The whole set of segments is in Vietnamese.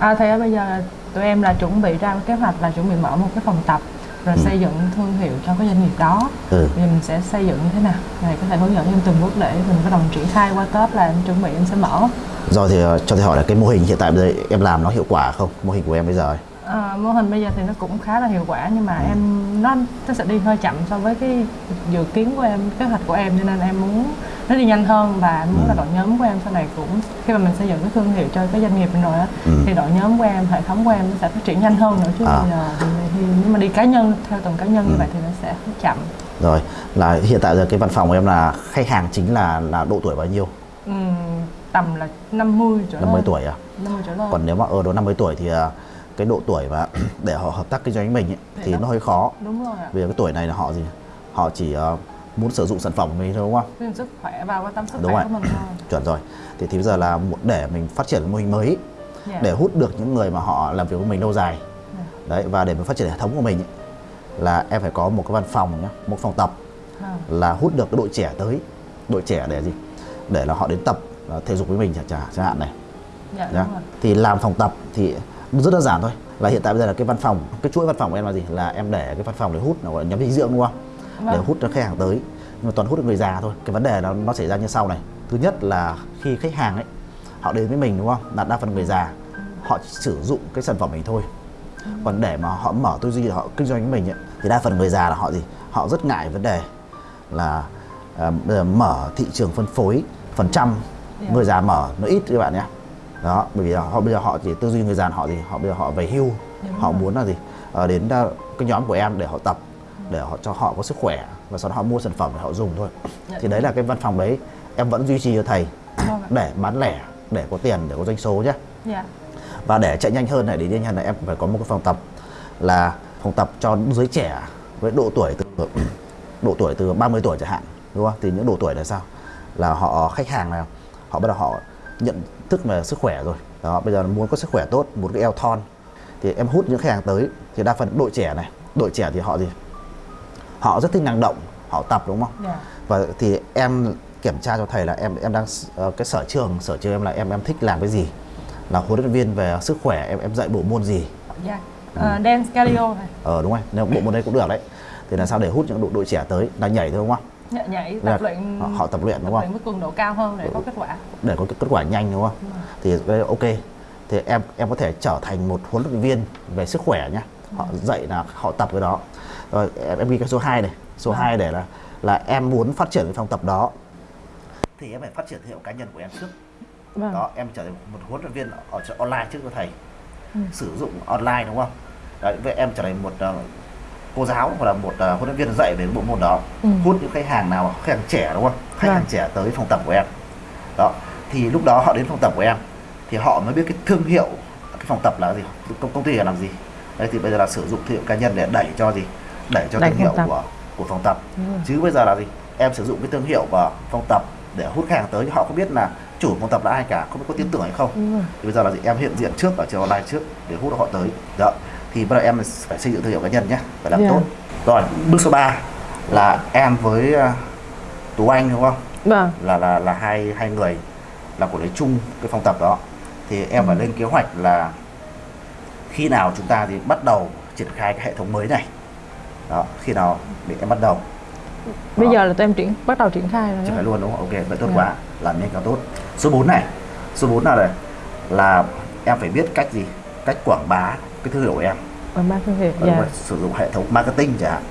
À thì bây giờ tụi em là chuẩn bị ra kế hoạch là chuẩn bị mở một cái phòng tập rồi Ừ. xây dựng thương hiệu cho cái doanh nghiệp đó. Ừ. thì mình sẽ xây dựng như thế nào? Này có thể hướng dẫn em từng bước để mình bắt đầu triển khai qua Tết là em chuẩn bị em sẽ mở. Rồi thì ờ, cho thầy hỏi là cái mô hình hiện tại bây giờ em làm nó hiệu quả không? Mô hình của em bây giờ à, mô hình bây giờ thì nó cũng khá là hiệu quả nhưng mà em nó nó sẽ đi hơi chậm so với cái dự kiến của em kế hoạch của em cho nên em muốn nó đi nhanh hơn và muốn là đội nhóm của em sau này cũng khi mà mình xây dựng cái thương hiệu cho cái doanh nghiệp mình rồi á Ừ. thì đội nhóm của em hệ thống của em nó sẽ phát triển nhanh hơn nữa chứ À. giờ thì, nếu mà đi cá nhân theo từng cá nhân như Ừ. vậy thì nó sẽ chậm. Rồi là hiện tại giờ cái văn phòng của em là khách hàng chính là là độ tuổi bao nhiêu? Ừm, tầm là 50 trở 50 lên tuổi à? 50 trở lên. Còn nếu mà ở độ 50 tuổi thì à, cái độ tuổi mà để họ hợp tác kinh doanh với mình ấy, Thì thì nó- hơi khó. Đúng rồi ạ. Vì cái tuổi này là họ gì? Họ chỉ ờ, muốn sử dụng sản phẩm mình đúng không? Cái sức khỏe và quan tâm sức Đúng khỏe rồi. của mình thôi. Chuẩn rồi. Thì thì bây giờ là để mình phát triển cái mô hình mới Dạ. để hút được những người mà họ làm việc với mình lâu dài. Dạ. đấy và để mình phát triển hệ thống của mình ấy, là em phải có một cái văn phòng nhá một phòng tập À, là hút được cái đội trẻ tới. Đội trẻ để gì? Để là họ đến tập ờ, thể dục với mình chẳng hạn này. Dạ đúng rồi. Thì làm phòng tập thì rất đơn giản thôi. Là hiện tại bây giờ là cái văn phòng cái chuỗi văn phòng của em là gì? Là em để cái văn phòng để hút nó gọi là nhóm dinh dưỡng đúng không để Vâng. hút cho khách hàng tới. Nhưng mà toàn hút được người già thôi. Cái vấn đề nó nó xảy ra như sau này. Thứ nhất là khi khách hàng ấy họ đến với mình đúng không? Là đa phần người già họ sử dụng cái sản phẩm mình thôi. Còn để mà họ mở tư duy họ kinh doanh với mình ấy, thì đa phần người già là họ gì? Họ rất ngại vấn đề là à, giờ mở thị trường phân phối phần trăm Dạ. người già mở nó ít các bạn nhé. Đó bởi vì họ bây giờ họ chỉ tư duy người già họ gì? Họ bây giờ họ về hưu. Đúng họ rồi. muốn là gì? Ờ, đến ờ, cái nhóm của em để họ tập để họ cho họ có sức khỏe và sau đó họ mua sản phẩm để họ dùng thôi. Dạ, thì đấy là cái văn phòng đấy. Em vẫn duy trì cho thầy Vâng ạ. để bán lẻ để có tiền để có doanh số nhé. Dạ. Và để chạy nhanh hơn này để nhanh hơn này em phải có một cái phòng tập là phòng tập cho giới trẻ với độ tuổi từ độ tuổi từ 30 tuổi chẳng hạn đúng không? Thì những độ tuổi là sao? Là họ khách hàng nào họ bắt đầu họ nhận thức về sức khỏe rồi. Đó bây giờ muốn có sức khỏe tốt muốn cái eo thon. Thì em hút những khách hàng tới thì đa phần đội trẻ này. Đội trẻ thì họ gì họ rất thích năng động họ tập đúng không? Dạ. Và thì em kiểm tra cho thầy là em em đang ờ, cái sở trường sở trường em là em em thích làm cái gì? Là huấn luyện viên về sức khỏe em em dạy bộ môn gì? Dạ. Ừ. Ờ, dance cardio này. Ờ đúng rồi nếu bộ môn đấy cũng được đấy. Thì là sao để hút những đội, đội trẻ tới là nhảy thôi đúng không? Nhảy, nhảy Là tập luyện. họ, họ tập luyện đúng tập không với cường độ cao hơn để có kết quả. Để có kết quả nhanh đúng không? Thì cái đấy ok. Thì em em có thể trở thành một huấn luyện viên về sức khỏe nhá. Họ dạy là họ tập cái đó rồi em, ghi cái số 2 này. Số Vâng. 2 để là là em muốn phát triển cái phòng tập đó. Thì em phải phát triển thương hiệu cá nhân của em trước. Vâng. Đó em trở thành một huấn luyện viên ở online trước cho thầy. Ừ. sử dụng online đúng không? Đấy vậy em trở thành một ờ, cô giáo hoặc là một ờ, huấn luyện viên dạy về bộ môn đó. Ừ. hút những khách hàng nào khách hàng trẻ đúng không? Khách Vâng. hàng trẻ tới phòng tập của em. Đó thì lúc đó họ đến phòng tập của em thì họ mới biết cái thương hiệu cái phòng tập là gì công, công ty là làm gì. Đấy thì bây giờ là sử dụng thương hiệu cá nhân để đẩy cho gì đẩy cho thương hiệu tập. của của phòng tập. Chứ bây giờ là gì? Em sử dụng cái thương hiệu và phòng tập để hút khách hàng tới họ không biết là chủ phòng tập là ai cả không biết có tin tưởng hay không. Thì bây giờ là gì? Em hiện diện trước ở trên online trước để hút họ tới. Đó. Thì bắt đầu em phải xây dựng thương hiệu cá nhân nhé phải làm Dạ. tốt. Rồi bước số 3 là em với uh, tú anh đúng không? Vâng. Là là là hai hai người là quản lý chung cái phòng tập đó. Thì em phải lên kế hoạch là khi nào chúng ta thì bắt đầu triển khai cái hệ thống mới này đó khi nào để em bắt đầu? Bây Đó. giờ là tụi em triển bắt đầu triển khai rồi triển khai luôn đúng không? Ok vậy tốt Dạ. quá. Làm nhanh càng tốt. Số 4 này. Số 4 là này là em phải biết cách gì? Cách quảng bá cái thương hiệu của em. Ở ba thương hiệu Ờ, dạ. sử dụng hệ thống marketing chẳng hạn.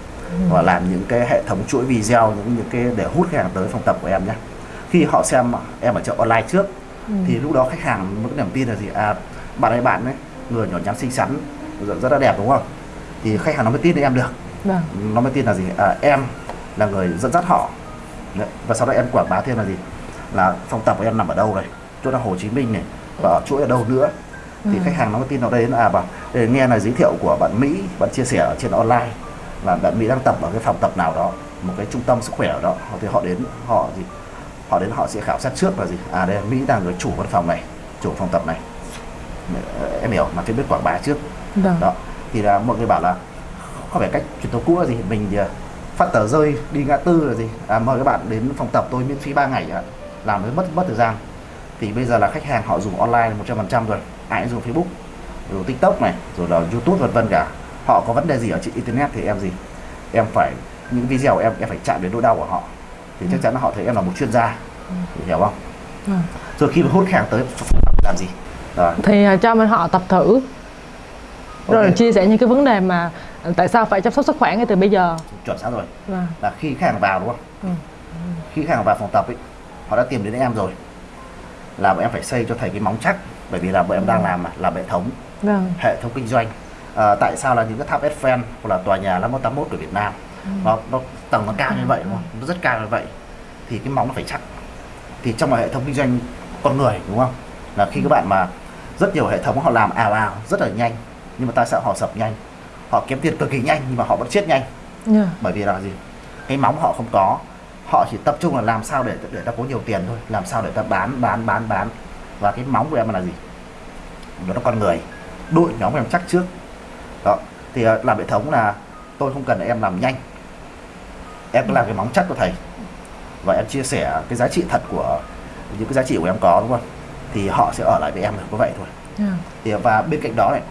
Và làm những cái hệ thống chuỗi video những những cái để hút khách hàng tới phòng tập của em nhé. Khi họ xem em ở chợ online trước Ừ. thì lúc đó khách hàng mới có niềm tin là gì? À bạn ấy bạn ấy người nhỏ nhắn xinh xắn rất, rất là đẹp đúng không? Thì khách hàng nó mới tin đến em được vâng. Nó mới tin là gì? À, em là người dẫn dắt họ. Và sau đó em quảng bá thêm là gì? Là phòng tập của em nằm ở đâu này chỗ là Hồ Chí Minh này và ở chỗ ở đâu nữa? Thì Ừ. khách hàng nó mới tin đây là à bảo để nghe là giới thiệu của bạn Mỹ bạn chia sẻ ở trên online là bạn Mỹ đang tập ở cái phòng tập nào đó một cái trung tâm sức khỏe ở đó thì họ đến họ gì? Họ đến họ sẽ khảo sát trước là gì? À đây Mỹ là người chủ văn phòng này chủ phòng tập này. Em hiểu mà phải biết quảng bá trước. Vâng. Đó. Thì là mọi người bảo là không phải cách truyền thống cũ là gì? Mình thì, à, phát tờ rơi đi ngã tư là gì? À, mời các bạn đến phòng tập tôi miễn phí 3 ngày ạ. Làm mới mất mất thời gian. Thì bây giờ là khách hàng họ dùng online 100% rồi. Ai cũng dùng Facebook rồi tiktok này rồi là youtube vân vân cả. Họ có vấn đề gì ở trên internet thì em gì? Em phải những video em em phải chạm đến nỗi đau của họ. Thì chắc chắn là họ thấy em là một chuyên gia. Hiểu không? Ừ. rồi khi mà hút hàng tới làm gì? Rồi. Thì à, cho mình họ tập thử. Rồi chia sẻ những cái vấn đề mà tại sao phải chăm sóc sức khỏe ngay từ bây giờ? Chuẩn xác rồi. Vâng. là khi khách hàng vào đúng không? Ừ. khi khách hàng vào phòng tập ấy họ đã tìm đến em rồi. Là bọn em phải xây cho thầy cái móng chắc bởi vì là bọn em đang làm mà làm hệ thống Vâng. hệ thống kinh doanh. À, tại sao là những cái tháp Eiffel hoặc là tòa nhà 5181 của Việt Nam nó, nó tầng nó cao như vậy đúng không? nó rất cao như vậy thì cái móng nó phải chắc. Thì trong hệ thống kinh doanh con người đúng không? Là khi các bạn mà rất nhiều hệ thống họ làm ào ào rất là nhanh nhưng mà tại sao họ sập nhanh họ kiếm tiền cực kỳ nhanh nhưng mà họ vẫn chết nhanh. Yeah. bởi vì là gì? Cái móng họ không có. Họ chỉ tập trung là làm sao để để ta có nhiều tiền thôi. Làm sao để ta bán bán bán bán. Và cái móng của em là gì? Nó là con người. Đội nhóm em chắc trước. Đó. Thì ờ, làm hệ thống là tôi không cần em làm nhanh. Em cứ làm cái móng chắc của thầy. Và em chia sẻ cái giá trị thật của những cái giá trị của em có đúng không? Thì họ sẽ ở lại với em được có vậy thôi. Yeah. thì và bên cạnh đó này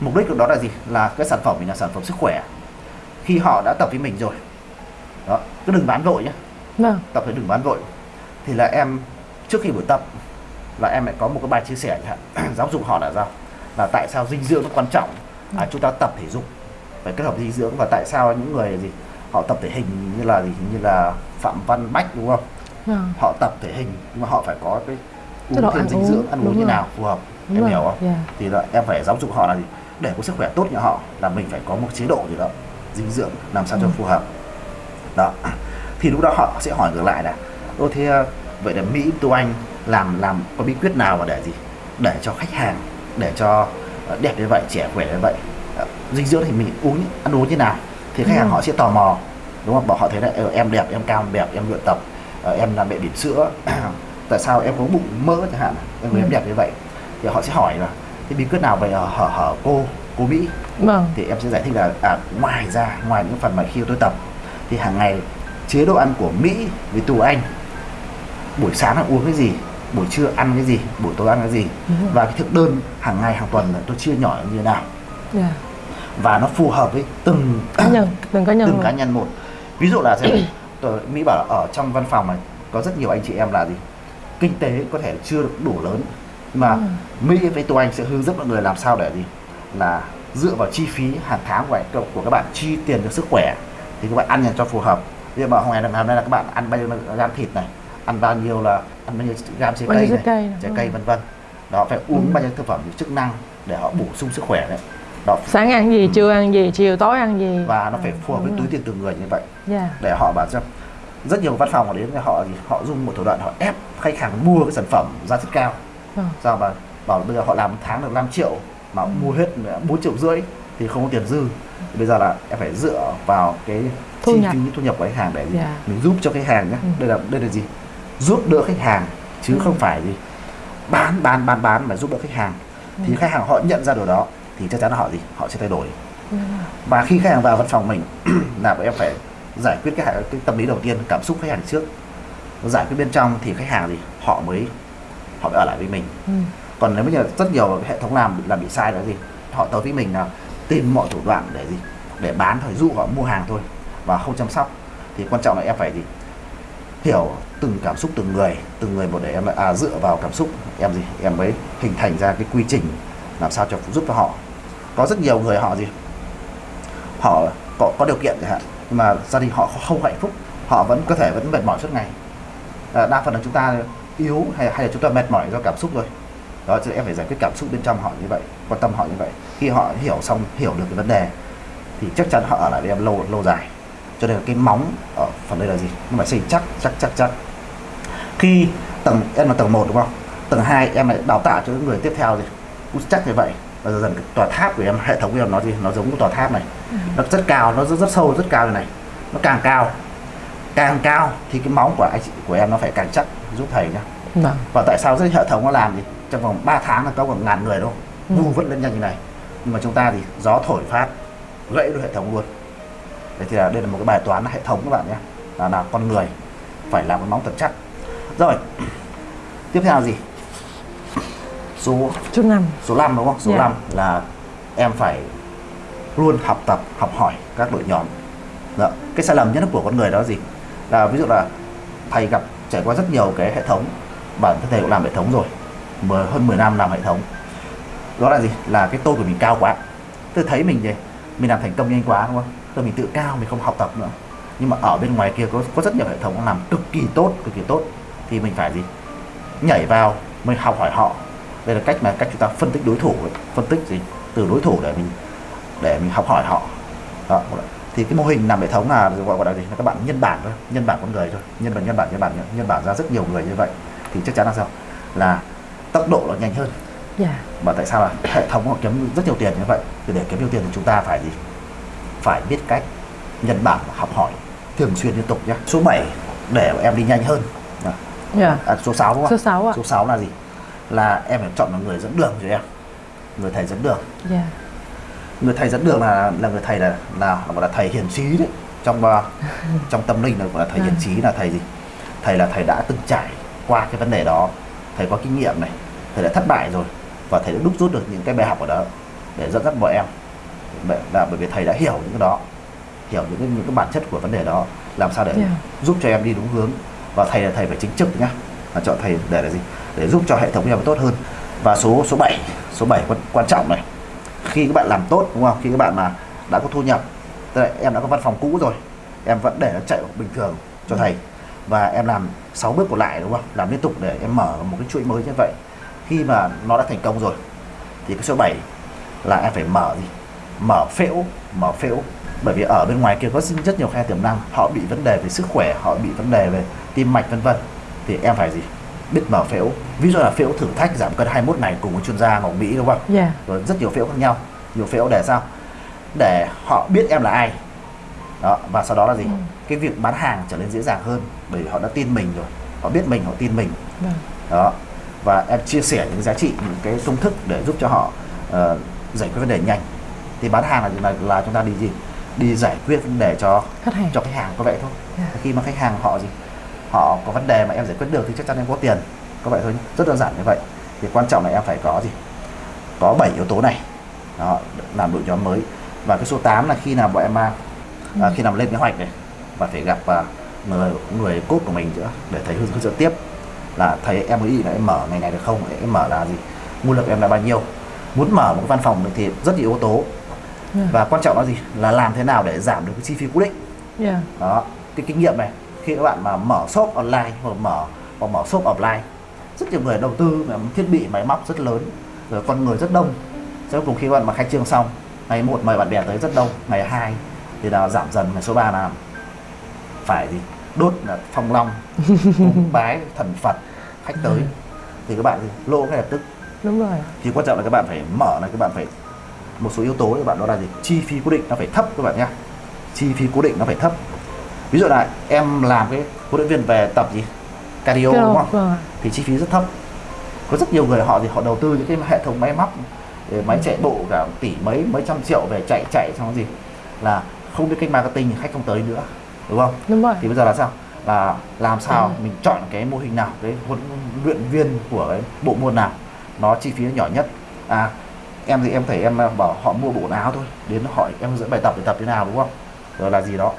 mục đích của đó là gì? Là cái sản phẩm mình là sản phẩm sức khỏe. Khi họ đã tập với mình rồi đó cứ đừng bán vội nhé Vâng. tập thì đừng bán vội. Thì là em trước khi buổi tập là em lại có một cái bài chia sẻ giáo dục họ là sao? Là tại sao dinh dưỡng nó quan trọng? À, chúng ta tập thể dục. Phải kết hợp dinh dưỡng. Và tại sao những người gì họ tập thể hình như là gì? Như là phạm văn bách đúng không? Vâng. họ tập thể hình nhưng mà họ phải có cái uống thêm dinh dưỡng ăn uống như nào phù hợp Đúng em rồi. hiểu không? Yeah. thì là em phải giáo dục họ là gì để có sức khỏe tốt như họ là mình phải có một chế độ gì đó dinh dưỡng làm sao cho Ừ. phù hợp. Đó. Thì lúc đó họ sẽ hỏi ngược lại là ô thế ờ, vậy là mỹ tu anh làm làm có bí quyết nào mà để gì? Để cho khách hàng để cho ờ, đẹp như vậy trẻ khỏe như vậy Ờ, dinh dưỡng thì mình uống ăn uống như nào? Thì khách hàng Ừ. họ sẽ tò mò đúng không? Bảo họ thấy là em đẹp em cao đẹp em luyện tập em làm mẹ bỉm sữa tại sao em có bụng mỡ chẳng hạn em người em Ừ. đẹp như vậy? Thì họ sẽ hỏi là cái bí quyết nào về ờ, hở hở cô cô mỹ. Vâng. thì em sẽ giải thích là à, ngoài ra ngoài những phần mà khi tôi tập thì hàng ngày chế độ ăn của Mỹ với tù Anh buổi sáng là uống cái gì buổi trưa ăn cái gì buổi tối ăn cái gì. Và cái thực đơn hàng ngày hàng tuần là tôi chia nhỏ như thế nào. Yeah. và nó phù hợp với từng Cá nhân, từng cá nhân từng luôn. cá nhân một. Ví dụ là xem tôi Mỹ bảo là ở trong văn phòng này có rất nhiều anh chị em là gì? Kinh tế có thể chưa được đủ lớn nhưng mà Ừ. Mỹ với tôi Anh sẽ hướng dẫn mọi người làm sao để gì là dựa vào chi phí hàng tháng của, của các bạn chi tiền cho sức khỏe thì các bạn ăn cho phù hợp ví dụ mà hôm nay hôm nay là các bạn ăn bao nhiêu gam thịt này ăn bao nhiêu là ăn bao nhiêu gam trái cây này trái cây trái cây vân vân đó phải uống Ừ. bao nhiêu thực phẩm chức năng để họ bổ sung sức khỏe đấy đó Sáng ăn gì, trưa ăn gì, chiều tối ăn gì. và nó phải phù hợp với túi tiền từng người như vậy Yeah. để họ bảo cho rất nhiều văn phòng họ đến họ họ dùng một thủ đoạn họ ép khách hàng mua cái sản phẩm giá rất cao. Sao mà bảo bây giờ họ làm một tháng được 5 triệu mà Ừ. mua hết 4 triệu rưỡi thì không có tiền dư bây giờ là em phải dựa vào cái Thu chi nhập. phí thu nhập của khách hàng để gì? Dạ. mình giúp cho khách hàng nhé Ừ. đây là đây là gì giúp đỡ khách hàng chứ Ừ. không phải gì bán bán bán bán mà giúp đỡ khách hàng thì Ừ. khách hàng họ nhận ra điều đó thì chắc chắn là họ gì họ sẽ thay đổi Yeah. và khi khách hàng vào văn phòng mình là bọn em phải giải quyết cái, cái tâm lý đầu tiên cảm xúc khách hàng trước giải quyết bên trong thì khách hàng thì họ mới họ mới ở lại với mình. Ừ. còn nếu bây giờ rất nhiều hệ thống làm làm bị sai là gì họ tới với mình là tìm mọi thủ đoạn để gì? Để bán thôi dụ họ mua hàng thôi và không chăm sóc. Thì quan trọng là em phải gì? Hiểu từng cảm xúc từng người từng người một để em à dựa vào cảm xúc em gì? Em mới hình thành ra cái quy trình làm sao cho giúp cho họ. Có rất nhiều người họ gì? Họ có, có điều kiện chẳng hạn nhưng mà gia đình họ không hạnh phúc họ vẫn có thể vẫn mệt mỏi suốt ngày. À, đa phần là chúng ta yếu hay, hay là chúng ta mệt mỏi do cảm xúc thôi? Đó cho nên em phải giải quyết cảm xúc bên trong họ như vậy quan tâm họ như vậy. Khi họ hiểu xong hiểu được cái vấn đề thì chắc chắn họ ở lại với em lâu lâu dài. Cho nên là cái móng ở phần đây là gì? Nó phải xây chắc chắc chắc chắc. Khi tầng em là tầng 1 đúng không? Tầng 2 em lại đào tạo cho những người tiếp theo gì cũng chắc như vậy. Và dần dần cái tòa tháp của em hệ thống của em nó gì? Nó giống cái tòa tháp này. Nó rất cao nó rất rất sâu rất cao như này. Nó càng cao càng cao thì cái móng của anh chị của em nó phải càng chắc giúp thầy nhá. Vâng. và tại sao cái hệ thống nó làm gì trong vòng 3 tháng là có khoảng ngàn người đâu Ừ. vu vất lên nhanh như này. Nhưng mà chúng ta thì gió thổi phát gãy được hệ thống luôn. Đấy thì là đây là một cái bài toán hệ thống các bạn nhé. Là là con người phải làm cái móng thật chắc. Rồi tiếp theo là gì? Số Số 5 số 5 đúng không? Số Dạ. 5 là em phải luôn học tập học hỏi các đội nhóm. Đó. cái sai lầm nhất của con người đó là gì là ví dụ là thầy gặp trải qua rất nhiều cái hệ thống bản thân thầy cũng làm hệ thống rồi mười, hơn 10 năm làm hệ thống. Đó là gì? Là cái tôi của mình cao quá. Tôi thấy mình gì mình làm thành công nhanh quá đúng không? Tôi mình tự cao mình không học tập nữa. Nhưng mà ở bên ngoài kia có có rất nhiều hệ thống làm cực kỳ tốt cực kỳ tốt. Thì mình phải gì? Nhảy vào mình học hỏi họ. Đây là cách mà cách chúng ta phân tích đối thủ ấy. phân tích gì? Từ đối thủ để mình để mình học hỏi họ. Đó thì cái mô hình làm hệ thống là gọi gọi là gì? Là các bạn nhân bản thôi nhân bản con người thôi. Nhân bản nhân bản nhân bản nhân bản ra rất nhiều người như vậy. Thì chắc chắn là sao? Là tốc độ nó nhanh hơn. Dạ. Mà tại sao là hệ thống họ kiếm rất nhiều tiền như vậy. Thì để kiếm nhiều tiền thì chúng ta phải gì? Phải biết cách nhân bản học hỏi thường xuyên liên tục nhé số 7 để em đi nhanh hơn. À, Dạ. À, số 6 đúng không Số 6 ạ. Số 6 là gì? Là em phải chọn một người dẫn đường cho em. Người thầy dẫn đường. Dạ người thầy dẫn đường là là người thầy là là gọi là thầy hiền trí đấy. Trong uh, trong tâm linh là gọi là thầy hiền trí là thầy gì? Thầy là thầy đã từng trải qua cái vấn đề đó thầy có kinh nghiệm này thầy đã thất bại rồi và thầy đã đúc rút được những cái bài học ở đó để dẫn dắt bọn em. Là bởi vì thầy đã hiểu những cái đó hiểu những cái, những cái bản chất của vấn đề đó làm sao để Dạ. giúp cho em đi đúng hướng. Và thầy là thầy phải chính trực nhá là chọn thầy để là gì? Để giúp cho hệ thống em tốt hơn. Và số số 7 số 7 quan, quan trọng này khi các bạn làm tốt, đúng không? Khi các bạn mà đã có thu nhập, tức là em đã có văn phòng cũ rồi, em vẫn để nó chạy bình thường cho thầy. Và em làm 6 bước còn lại, đúng không? Làm liên tục để em mở một cái chuỗi mới như vậy. Khi mà nó đã thành công rồi, thì cái số 7 là em phải mở gì? Mở phễu mở phễu. Bởi vì ở bên ngoài kia có rất nhiều khe tiềm năng, họ bị vấn đề về sức khỏe, họ bị vấn đề về tim mạch, vân vân. Thì em phải gì? Biết mở phễu ví dụ là phễu thử thách giảm cân 21 ngày cùng với chuyên gia Ngọc Mỹ đúng không? Dạ. Rồi rất nhiều phễu khác nhau. Nhiều phễu để sao? Để họ biết em là ai. Đó và sau đó là gì? Ừ. cái việc bán hàng trở nên dễ dàng hơn bởi vì họ đã tin mình rồi. Họ biết mình họ tin mình. Vâng. Đó và em chia sẻ những giá trị những cái công thức để giúp cho họ ờ, giải quyết vấn đề nhanh. Thì bán hàng là là, là chúng ta đi gì? Đi giải quyết vấn đề cho Khách hàng. cho khách hàng có vậy thôi. Dạ. khi mà khách hàng họ gì họ có vấn đề mà em giải quyết được thì chắc chắn em có tiền. Có vậy thôi rất đơn giản như vậy. Thì quan trọng là em phải có gì? Có 7 yếu tố này. Đó, làm đội nhóm mới. Và cái số 8 là khi nào bọn em à, à, khi nào lên kế hoạch này và phải gặp à, người người cốt của mình nữa để thầy hướng dẫn tiếp. Là thầy em ý là em mở ngày này được không em mở là gì nguồn lực em là bao nhiêu. Muốn mở một cái văn phòng thì rất nhiều yếu tố. Và quan trọng là gì? Là làm thế nào để giảm được cái chi phí cố định. Dạ đó cái kinh nghiệm này khi các bạn mà mở shop online hoặc mở hoặc mở shop offline rất nhiều người đầu tư thiết bị máy móc rất lớn rồi con người rất đông. Sau cùng khi các bạn mà khai trương xong ngày một mời bạn bè tới rất đông ngày hai thì là giảm dần ngày số 3 là phải gì? Đốt là phong long cúng bái thần phật khách tới. Thì các bạn lỗ ngay lập tức. Đúng rồi. Thì quan trọng là các bạn phải mở là các bạn phải một số yếu tố các bạn đó là gì chi phí cố định nó phải thấp các bạn nhé chi phí cố định nó phải thấp ví dụ là em làm cái huấn luyện viên về tập gì? Cardio đúng không? Vâng thì chi phí rất thấp. Có rất nhiều người họ thì họ đầu tư những cái hệ thống máy móc máy chạy bộ cả tỷ mấy mấy trăm triệu về chạy chạy xong gì là không biết cách marketing thì khách không tới nữa đúng không? Đúng rồi. Thì bây giờ là sao? Là làm sao mình chọn cái mô hình nào cái huấn luyện viên của cái bộ môn nào nó chi phí nó nhỏ nhất? À em thì em thấy em bảo họ mua bộ quần áo thôi đến hỏi em dẫn bài tập để tập thế nào đúng không? Rồi là gì đó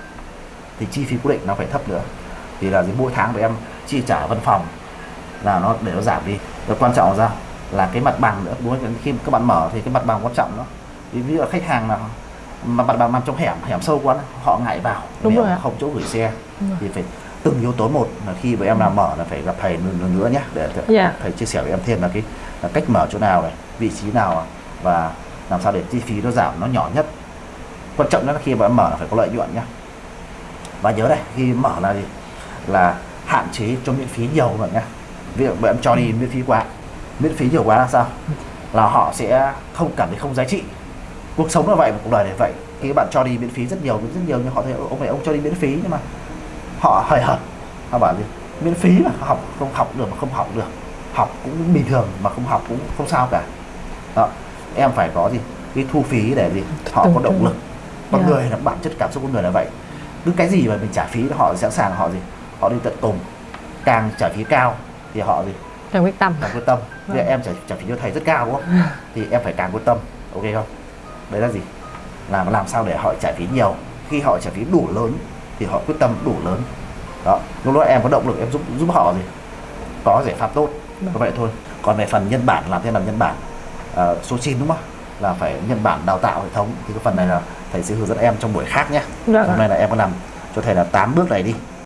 thì chi phí cố định nó phải thấp nữa. Thì là gì mỗi tháng của em chi trả văn phòng là nó để nó giảm đi. Rồi quan trọng là sao là cái mặt bằng nữa. Đúng không? khi các bạn mở thì cái mặt bằng quan trọng đó. Ví dụ khách hàng là mà mặt bằng nằm trong hẻm hẻm sâu quá họ ngại vào. Đúng rồi không chỗ gửi xe thì phải từng yếu tố một là khi mà em làm mở là phải gặp thầy nữa, nữa nhé. Để thầy, Dạ. thầy chia sẻ với em thêm là cái là cách mở chỗ nào này vị trí nào và làm sao để chi phí nó giảm nó nhỏ nhất. Quan trọng nhất là khi mà em mở là phải có lợi nhuận nhé và nhớ này khi mở là gì là hạn chế cho miễn phí nhiều bạn nhé ví dụ em cho đi miễn phí quá miễn phí nhiều quá là sao? Là họ sẽ không cảm thấy không giá trị. Cuộc sống là vậy cuộc đời là vậy. Khi bạn cho đi miễn phí rất nhiều rất nhiều nhưng họ thấy ông này ông cho đi miễn phí nhưng mà họ hời hợt. Họ bảo gì? Miễn phí mà học không học được mà không học được. Học cũng bình thường mà không học cũng không sao cả. Đó em phải có gì? Cái thu phí để gì? Họ có động lực. Con Dạ. người là bản chất cảm xúc con người là vậy cứ cái gì mà mình trả phí họ sẵn sàng họ gì họ đi tận cùng càng trả phí cao thì họ gì? Trang quyết tâm. Càng quyết tâm. Thì Vâng. em trả, trả phí cho thầy rất cao đúng không? Thì em phải càng quyết tâm ok không? Đấy là gì? Làm làm sao để họ trả phí nhiều. Khi họ trả phí đủ lớn thì họ quyết tâm đủ lớn. Đó lúc đó em có động lực em giúp giúp họ gì? Có giải pháp tốt. Vâng. vậy thôi. Còn về phần nhân bản làm thế nào nhân bản? Uh, số 9 đúng không là phải nhân bản đào tạo hệ thống. Thì cái phần này là thầy sẽ hướng dẫn em trong buổi khác nhé. Vâng. Ạ. hôm nay là em có làm cho thầy là 8 bước này đi